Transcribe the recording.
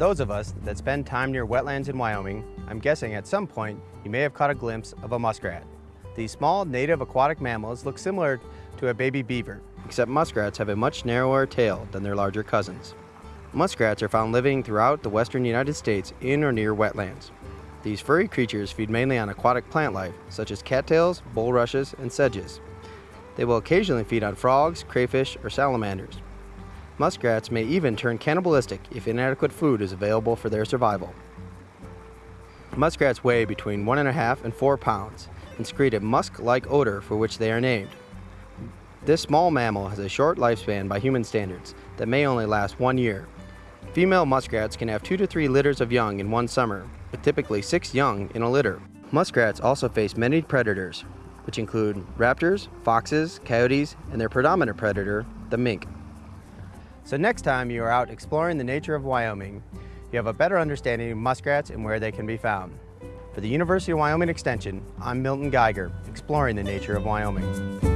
those of us that spend time near wetlands in Wyoming, I'm guessing at some point you may have caught a glimpse of a muskrat. These small native aquatic mammals look similar to a baby beaver, except muskrats have a much narrower tail than their larger cousins. Muskrats are found living throughout the western United States in or near wetlands. These furry creatures feed mainly on aquatic plant life, such as cattails, bulrushes, and sedges. They will occasionally feed on frogs, crayfish, or salamanders. Muskrats may even turn cannibalistic if inadequate food is available for their survival. Muskrats weigh between 1.5 and 4 pounds and secrete a musk-like odor for which they are named. This small mammal has a short lifespan by human standards that may only last one year. Female muskrats can have 2 to 3 litters of young in one summer, with typically 6 young in a litter. Muskrats also face many predators, which include raptors, foxes, coyotes, and their predominant predator, the mink. So next time you are out exploring the nature of Wyoming, you have a better understanding of muskrats and where they can be found. For the University of Wyoming Extension, I'm Milton Geiger, exploring the nature of Wyoming.